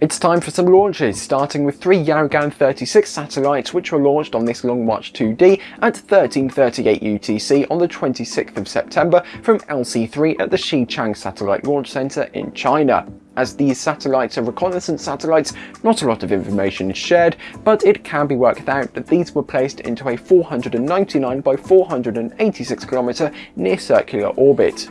It's time for some launches, starting with three Yaogan 36 satellites which were launched on this Long March 2D at 1338 UTC on the 26th of September from LC-3 at the Xichang Satellite Launch Center in China. As these satellites are reconnaissance satellites, not a lot of information is shared, but it can be worked out that these were placed into a 499 by 486 km near circular orbit.